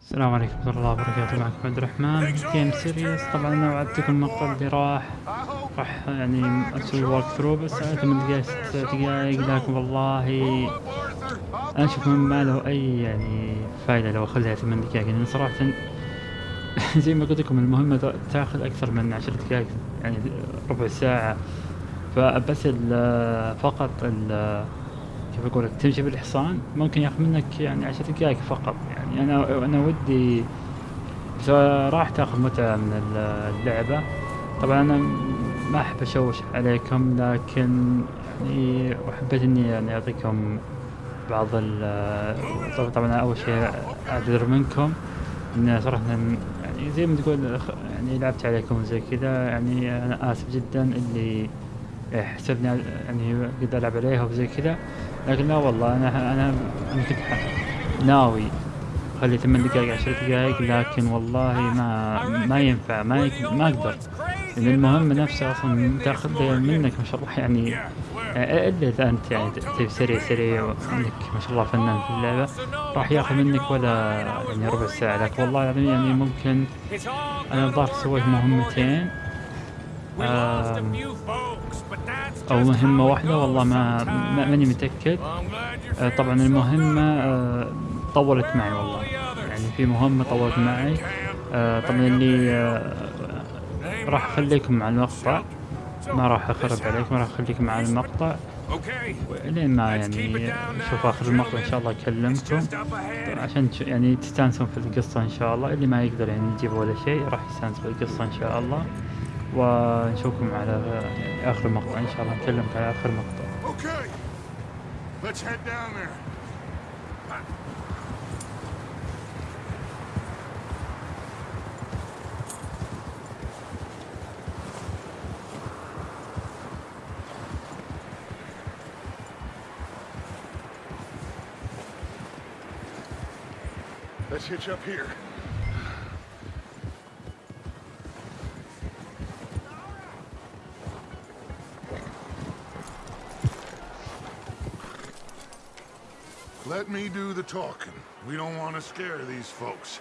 السلام عليكم ورحمة الله وبركاته. معكم عبد الرحمن. جيم سيريس طبعا أنا وعدتكم المقطع اللي راح راح يعني أسوي ورك ثرو بس ثمان دقايق ست دقايق لكن والله أنا أشوف ما له أي يعني فايدة لو أخذها ثمان دقايق لأن صراحة زي ما قلت لكم المهمة تأخذ أكثر من عشر دقايق يعني ربع ساعة. فبس ال فقط ال كيف أقول لك تمشي بالحصان ممكن ياخذ منك يعني عشر دقايق فقط. يعني أنا أنا ودي راح تاخذ متعة من اللعبة. طبعا أنا ما أحب أشوش عليكم لكن يعني وحبيت إني يعني أعطيكم بعض ال طبعا أول شيء أعتذر منكم. إن صراحة يعني زي ما تقول يعني لعبت عليكم زي كذا يعني أنا آسف جدا اللي حسبني يعني قد ألعب عليها وزي كذا. لكن لا والله أنا أنا كنت ناوي خلي ثمان دقائق عشر دقائق لكن والله ما ما ينفع ما ما أقدر. لأن المهمة نفسها أصلا تأخذ منك ما شاء الله يعني إلا إذا أنت يعني سريع سريع وعندك ما شاء الله فنان في اللعبة راح يأخذ منك ولا يعني ربع ساعة. لكن والله العظيم يعني ممكن أنا الظاهر سويت مهمتين. أو مهمة واحدة والله ما ماني متأكد. طبعا المهمة طولت معي والله. يعني في مهمة طولت معي. طبعا اللي راح أخليكم مع المقطع. ما راح أخرب عليكم راح اخليكم مع المقطع. لين ما يعني نشوف آخر المقطع إن شاء الله أكلمكم. عشان يعني تستانسون في القصة إن شاء الله. اللي ما يقدر يعني يجيب ولا شيء راح يستانس بالقصة إن شاء الله. ونشوفكم على آخر مقطع إن شاء الله نكلمك على آخر مقطع. Let's hitch up here. Talking. We don't want to scare these folks.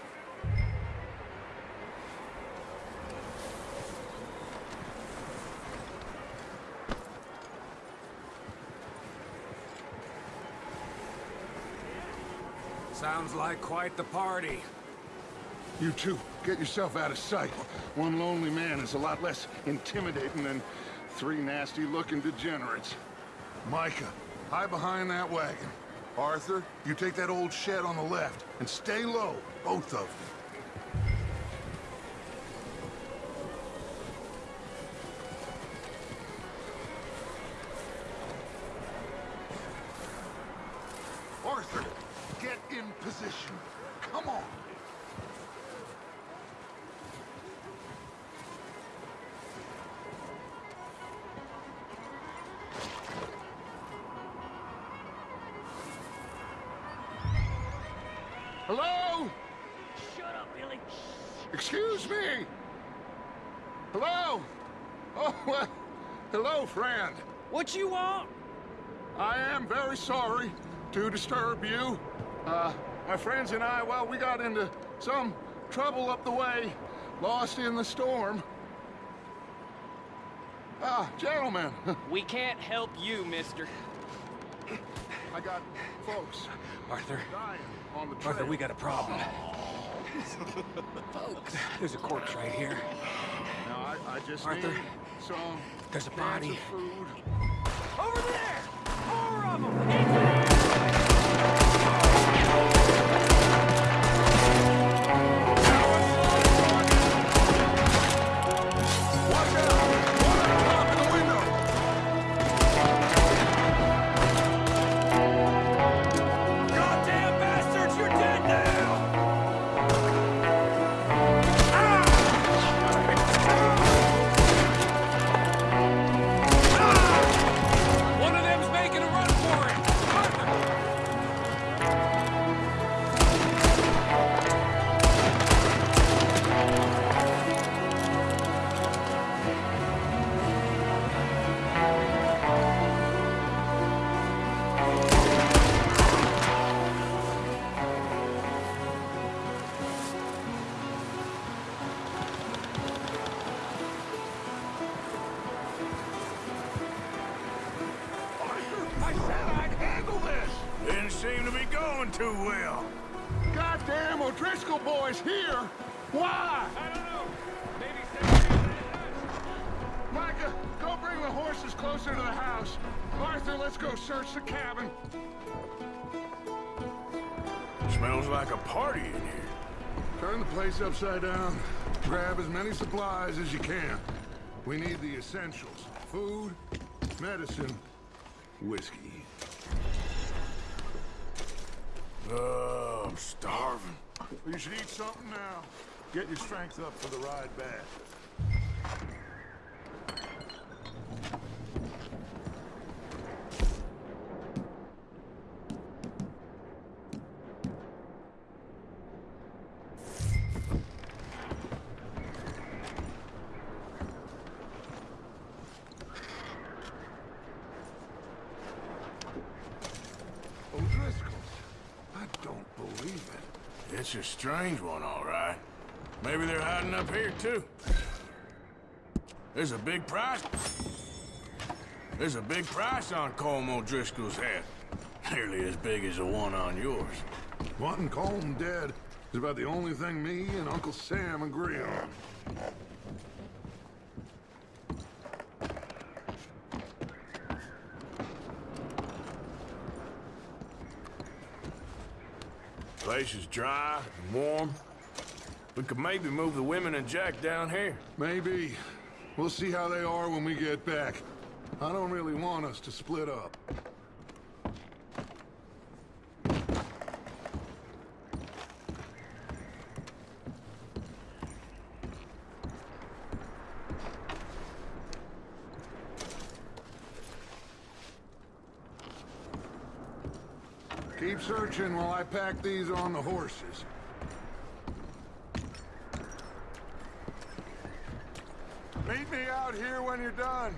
Sounds like quite the party. You two, get yourself out of sight. One lonely man is a lot less intimidating than three nasty-looking degenerates. Micah, hide behind that wagon. Arthur, you take that old shed on the left, and stay low, both of you. Arthur, get in position. Hello? Shut up, Billy. Excuse me? Hello? Oh, well, hello, friend. What you want? I am very sorry to disturb you. Uh, my friends and I, well, we got into some trouble up the way, lost in the storm. Ah, gentlemen, We can't help you, mister. I got folks Arthur, dying on the trail. Arthur, we got a problem. Folks, there's a corpse right here. Now, I, I just Arthur, need some there's a body. Over there! Too well. Goddamn O'Driscoll boys here! Why? I don't know. Maybe. Micah, go bring the horses closer to the house. Arthur, let's go search the cabin. Smells like a party in here. Turn the place upside down. Grab as many supplies as you can. We need the essentials. Food, medicine, whiskey. Oh, I'm starving. You should eat something now. Get your strength up for the ride back. O'Driscoll's. I don't believe it. It's a strange one, all right. Maybe they're hiding up here, too. There's a big price. There's a big price on Colm O'Driscoll's head. Nearly as big as the one on yours. Wanting Colm dead is about the only thing me and Uncle Sam agree on. Place is dry and warm. We could maybe move the women and Jack down here. Maybe. We'll see how they are when we get back. I don't really want us to split up. Keep searching while I pack these on the horses. Meet me out here when you're done.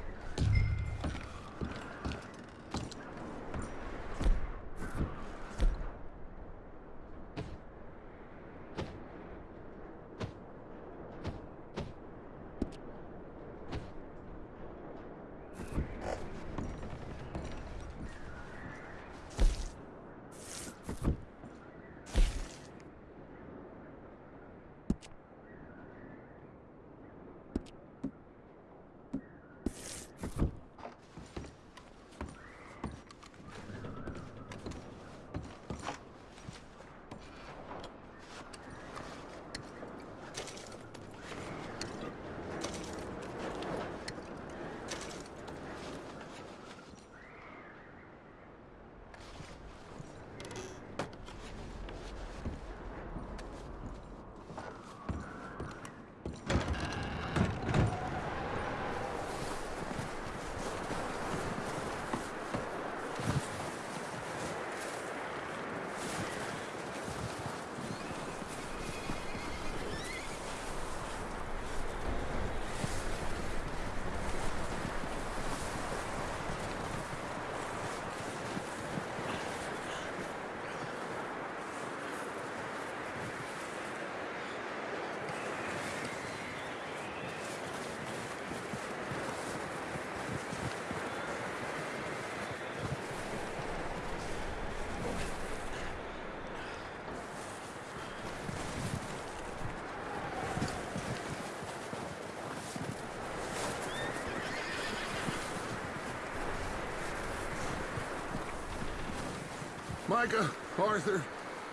Micah, Arthur,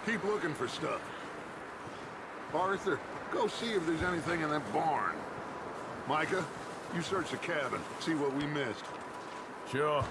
keep looking for stuff. Arthur, go see if there's anything in that barn. Micah, you search the cabin, see what we missed. Sure.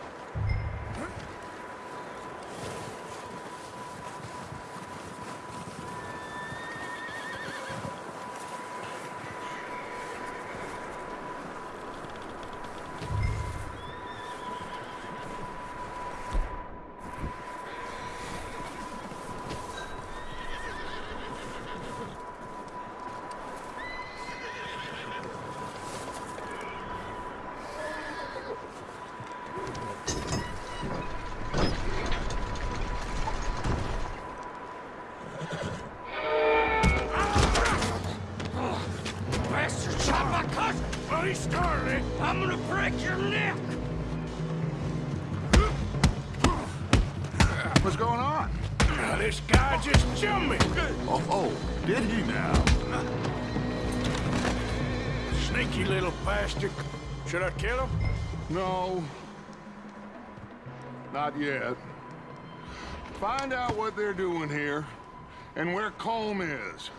Not yet. Find out what they're doing here and where Colm is.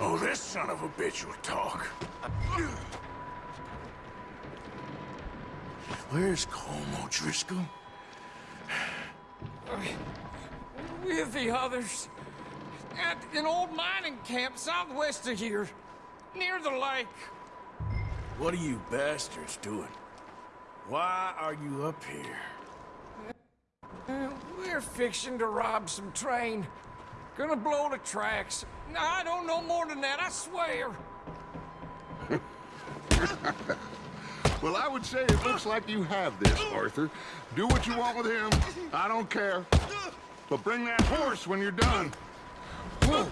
Oh, this son of a bitch will talk. Where's Colm O'Driscoll? With the others. At an old mining camp southwest of here. Near the lake. What are you bastards doing? Why are you up here? Uh, We're fixing to rob some train. Gonna blow the tracks. I don't know more than that, I swear. Well, I would say it looks like you have this, Arthur. Do what you want with him. I don't care. But bring that horse when you're done. Whoa.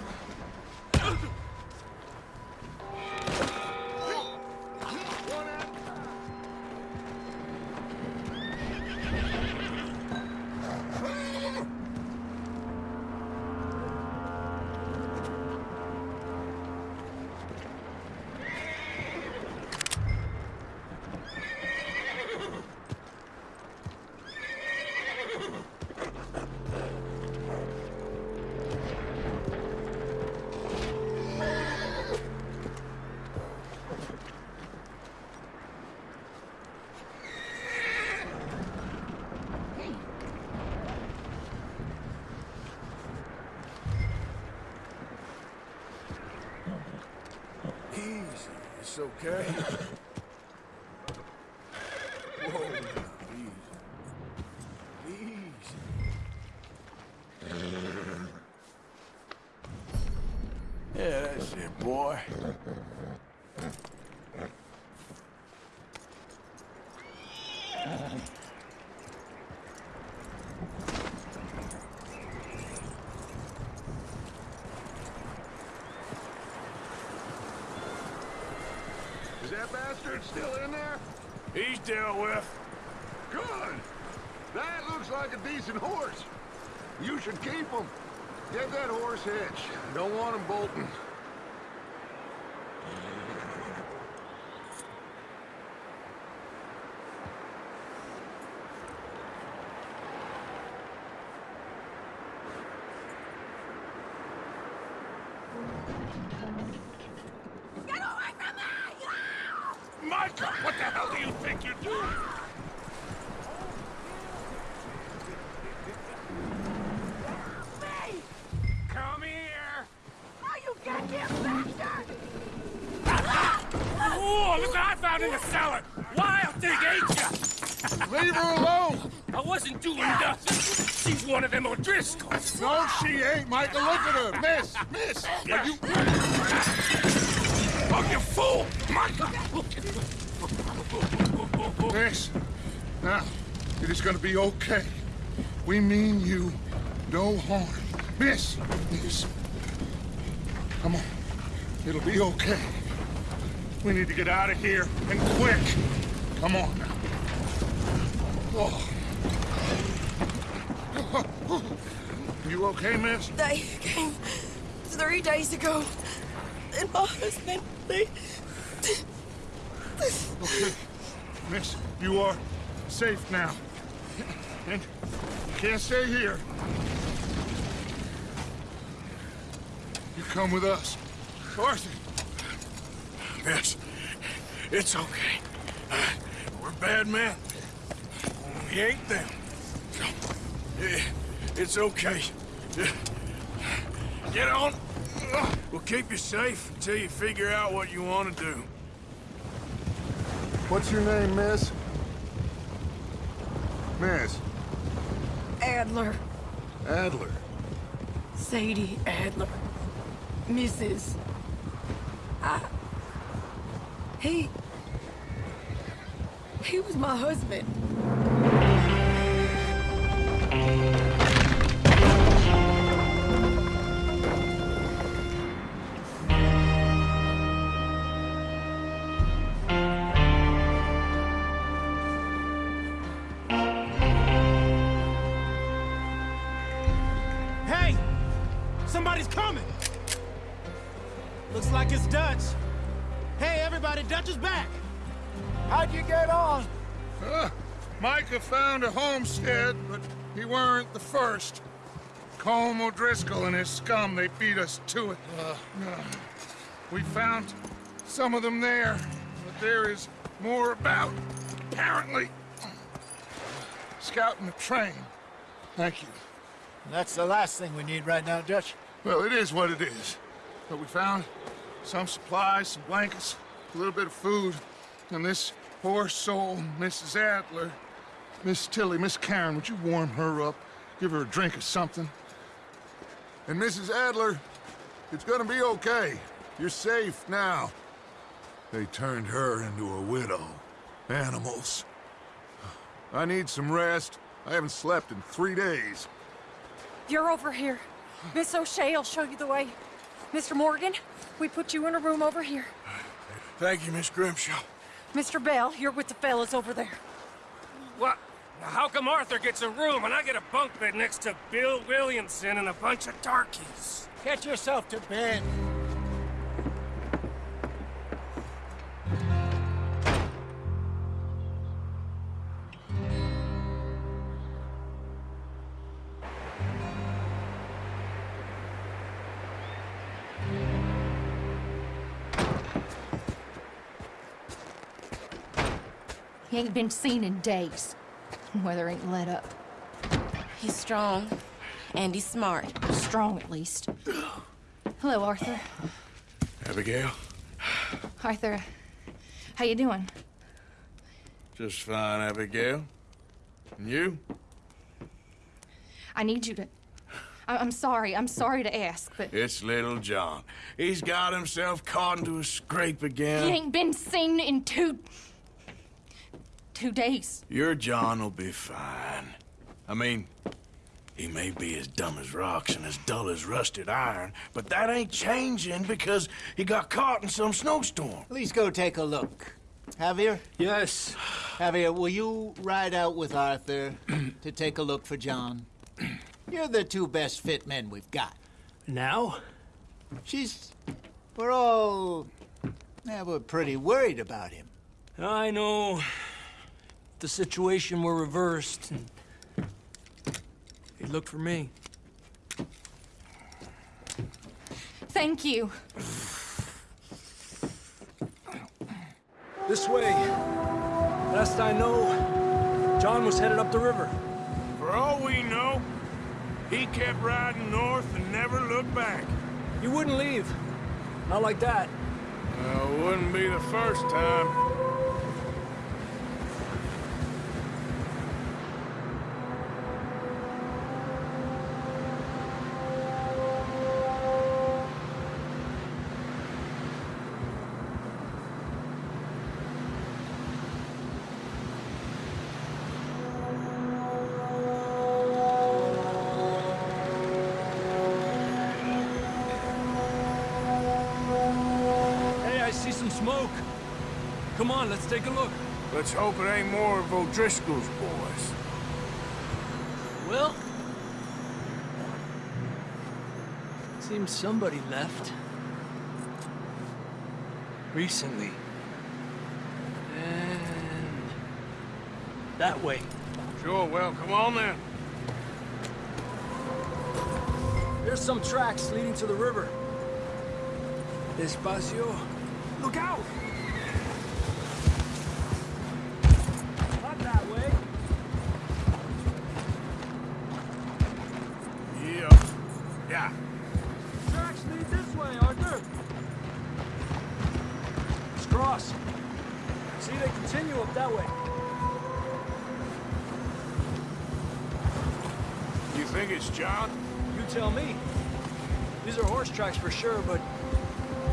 Okay. Whoa, now, easy. Easy. Yeah, that's it, boy. Is that bastard still in there? He's dealt with. Good. That looks like a decent horse. You should keep him. Get that horse hitched. Don't want him bolting. Micah, what the hell do you think you're doing? Come here! Oh, look what I found in the cellar! Wild thing, ain't ya? Leave her alone! I wasn't doing nothing. She's one of them O'Driscolls. No, she ain't, Micah. Look at her. Miss, miss. Are you... Oh, you fool! Micah! Miss. Now, it is gonna be okay. We mean you no harm. Miss, miss. Come on. It'll be okay. We need to get out of here, and quick. Come on now. Oh. You okay, miss? They came three days ago. And my husband, they... Okay. Miss, you are safe now. And you can't stay here. You come with us. Arthur, Miss, it's okay. Uh, we're bad men. We ain't them. Eh, It's okay. Get on. We'll keep you safe until you figure out what you want to do. what's your name, miss? Miss Adler. Adler. Sadie Adler. Mrs. I... He... He was my husband. Weren't the first. Colm O'Driscoll and his scum, they beat us to it. Uh, we found some of them there, but there is more about, apparently. Scouting the train. Thank you. That's the last thing we need right now, Dutch. Well, it is what it is. But we found some supplies, some blankets, a little bit of food, and this poor soul, Mrs. Adler, Miss Tilly, Miss Karen, would you warm her up? Give her a drink or something? And Mrs. Adler, it's gonna be okay. You're safe now. They turned her into a widow. Animals. I need some rest. I haven't slept in three days. You're over here. Miss O'Shea will show you the way. Mr. Morgan, we put you in a room over here. Thank you, Miss Grimshaw. Mr. Bell, you're with the fellas over there. What? Now, how come Arthur gets a room and I get a bunk bed next to Bill Williamson and a bunch of darkies? Get yourself to bed. He ain't been seen in days. Weather ain't let up. He's strong, and he's smart. Strong, at least. Hello, Arthur. Abigail? Arthur, how you doing? Just fine, Abigail. And you? I need you to... I- I'm sorry. I'm sorry to ask, but It's little John. He's got himself caught into a scrape again. he ain't been seen in two... two days. Your John will be fine. I mean, he may be as dumb as rocks and as dull as rusted iron, but that ain't changing because he got caught in some snowstorm. Please go take a look. Javier? Yes. Javier, will you ride out with Arthur to take a look for John? You're the two best fit men we've got. Now? She's... We're all... Yeah, we're pretty worried about him. I know. If the situation were reversed, and he'd look for me. Thank you. This way. Last I know, John was headed up the river. For all we know, he kept riding north and never looked back. You wouldn't leave. Not like that. Well, wouldn't be the first time. Come on, let's take a look. Let's hope it ain't more of O'Driscoll's boys. Well... Seems somebody left. Recently. And... That way. Sure, well, come on then. There's some tracks leading to the river. Despacio. Look out! These are horse tracks for sure, but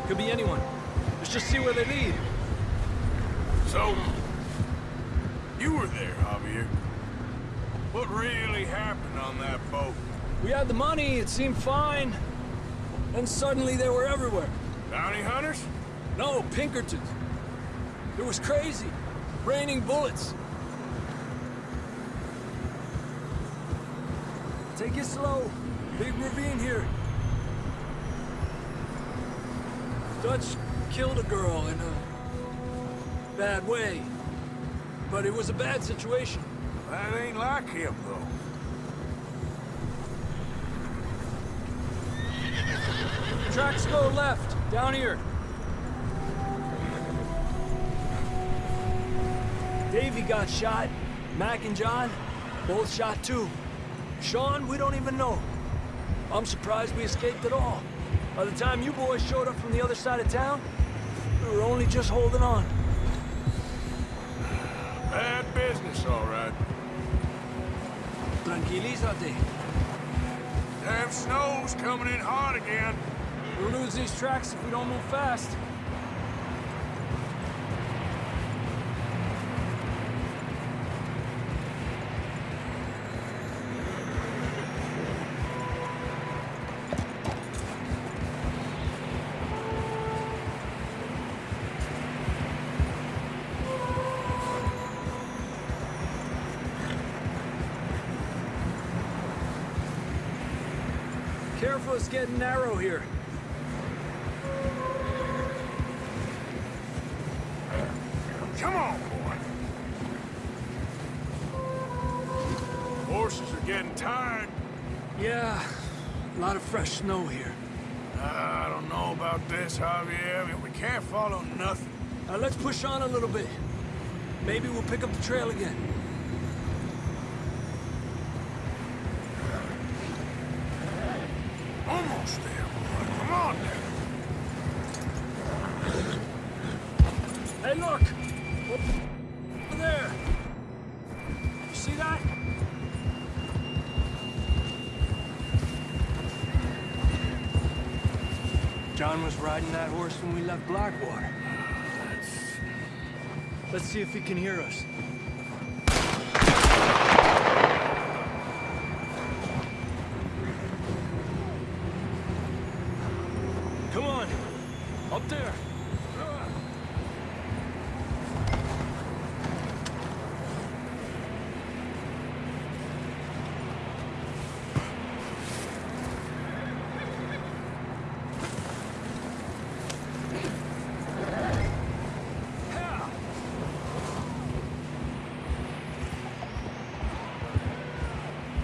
could be anyone. Let's just see where they lead. So, you were there, Javier. What really happened on that boat? We had the money, it seemed fine. Then suddenly they were everywhere. Bounty hunters? No, Pinkertons. It was crazy. Raining bullets. Take it slow. Big ravine here. Dutch killed a girl in a bad way. But it was a bad situation. That ain't like him, though. Tracks go left, down here. Davey got shot. Mac and John, both shot too. Sean, we don't even know. I'm surprised we escaped at all. By the time you boys showed up from the other side of town, we were only just holding on. Bad business, all right. Tranquilízate. Damn snow's coming in hard again. We'll lose these tracks if we don't move fast. Getting narrow here. Come on, boy. Horses are getting tired. Yeah, a lot of fresh snow here. I don't know about this, Javier. I mean, we can't follow nothing. Uh, let's push on a little bit. Maybe we'll pick up the trail again. Almost there, boy. Come on. Hey, look! Over there! You see that? John was riding that horse when we left Blackwater. Let's see if he can hear us. Come on! Up there!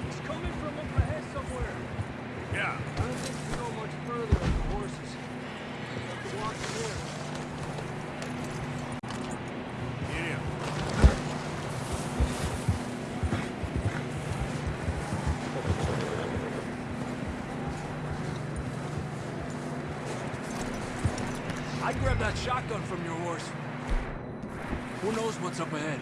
It's coming from up ahead somewhere. Yeah. I don't think we can go much further with the horses. Have to walk from here. Yeah. I grabbed that shotgun from your horse. Who knows what's up ahead?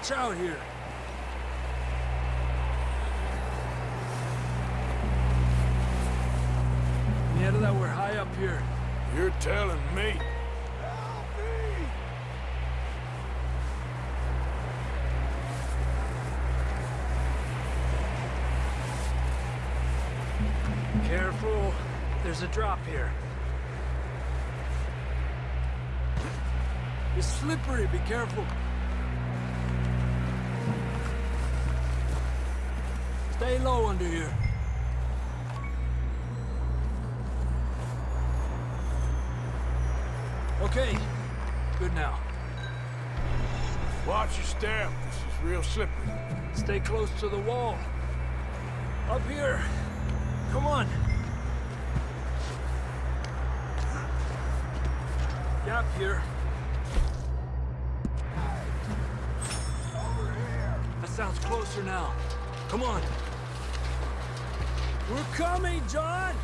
Watch out here. Yeah, that we're high up here. You're telling me. Careful. There's a drop here. It's slippery. Be careful. Stay low under here. Okay. Good now. Watch your step. This is real slippery. Stay close to the wall. Up here. Come on. Gap here. That sounds closer now. Come on. We're coming, John!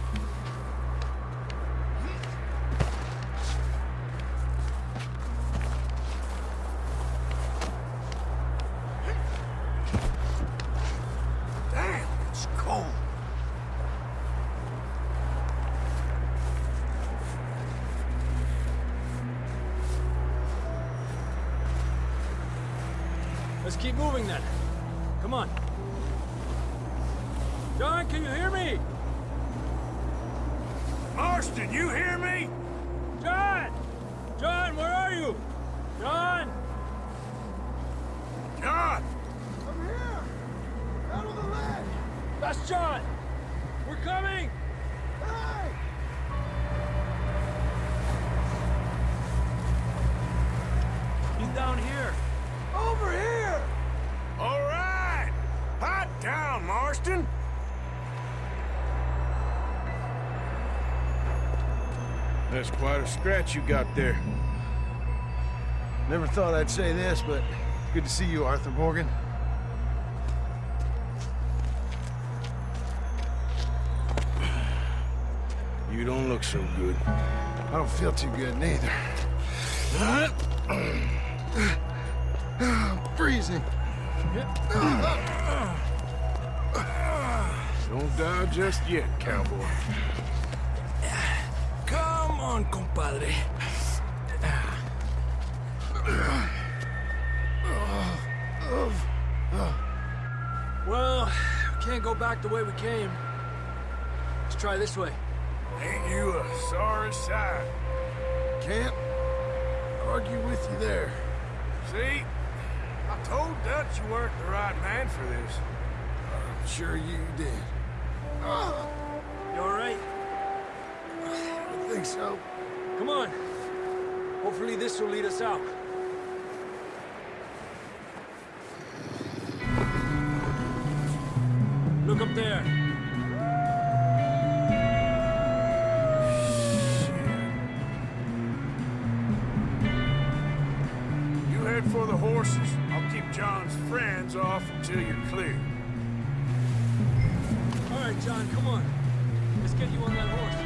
Let's keep moving then. Come on. John, can you hear me? Marston, you hear me? John! John, where are you? John! John! I'm here! Out of the ledge! That's John! We're coming! Hey! He's down here. That's quite a scratch you got there. Never thought I'd say this, but good to see you, Arthur Morgan. You don't look so good. I don't feel too good neither. I'm freezing. Don't die just yet, cowboy. Compadre. Well, we can't go back the way we came. Let's try this way. Ain't you a sorry sight? Can't argue with you there. See? I told Dutch you weren't the right man for this. I'm sure you did. You all right? I think so. Come on. Hopefully this will lead us out. Look up there. You head for the horses. I'll keep John's friends off until you're clear. All right, John, come on. Let's get you on that horse.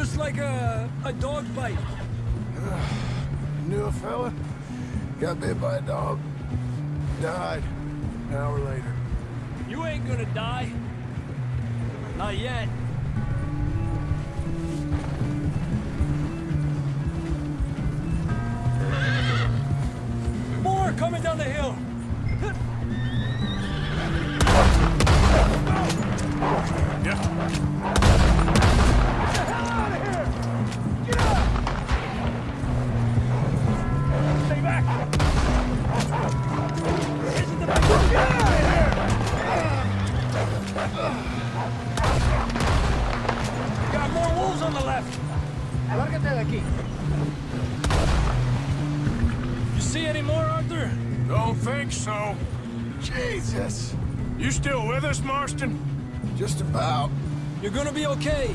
just like a, a dog bite. Knew a fella, got bit by a dog, died an hour later. You ain't gonna die. Not yet. More coming down the hill. You're gonna be okay.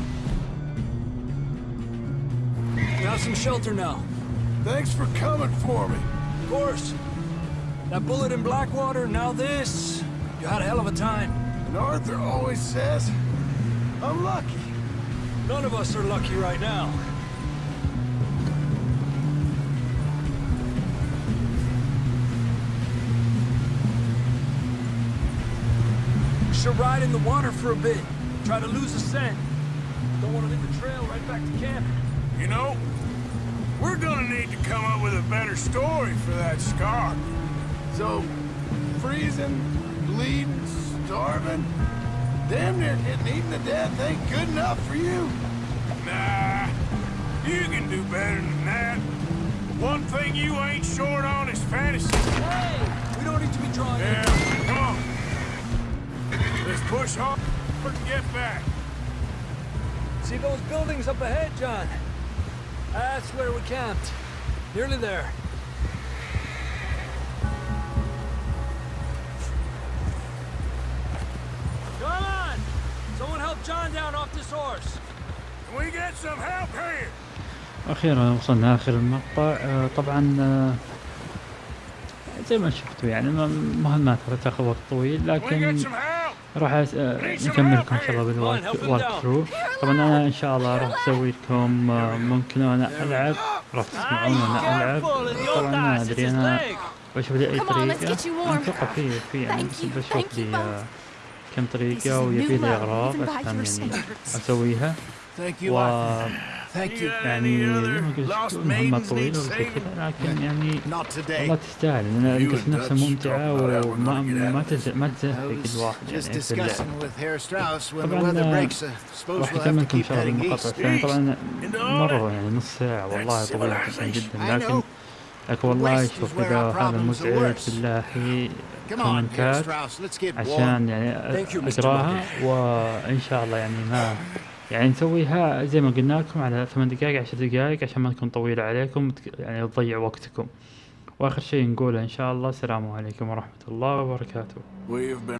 You have some shelter now. Thanks for coming for me. Of course. That bullet in Blackwater, now this. You had a hell of a time. And Arthur always says, I'm lucky. None of us are lucky right now. We should ride in the water for a bit. Try to lose the scent. Don't want to leave the trail right back to camp. You know, we're gonna need to come up with a better story for that scar. So, freezing, bleeding, starving, damn near getting eaten to death ain't good enough for you. Nah, you can do better than that. One thing you ain't short on is fantasy. Hey! We don't need to be drawing Yeah, come on. Let's push hard and get back. See those buildings up ahead, John? That's where we camped. Nearly there. Come on! Someone help John down off this horse. Can we get some help here? أخيرا وصلنا اخر المقطع آه، طبعا آه، زي ما شفتوا يعني ما- مهمات راح تاخذ وقت طويل لكن? راح آه، نكملكم إن شاء الله بالوالك ثرو طبعا أنا إن شاء الله راح أسوي لكم آه، ممكن أنا ألعب. راح تسمعون أنا ألعب. طبعا ما أدري أنا بشوف لي أي طريقة. أتوقع في في يعني بشوف لي آه، كم طريقة ويبي لي اغراض عشان يعني أسويها. و يعني, يعني مهمة طويلة لكن يعني والله تستاهل. لأن القصة نفسها ممتعة وما ما ما تزهق الواحد يعني. في اللعبة. طبعا راح أكملكم إن شاء الله المقاطع الثانية طبعا مرة يعني نص ساعة. والله طويلة جدا. لكن لكن والله شوف إذا هذا مزعج. بالله كومنتات عشان يعني أقراها وإن شاء الله يعني ما يعني نسويها زي ما قلنا لكم على ثمان دقائق عشر دقائق عشان ما تكون طويلة عليكم يعني تضيع وقتكم. وآخر شيء نقوله إن شاء الله السلام عليكم ورحمة الله وبركاته.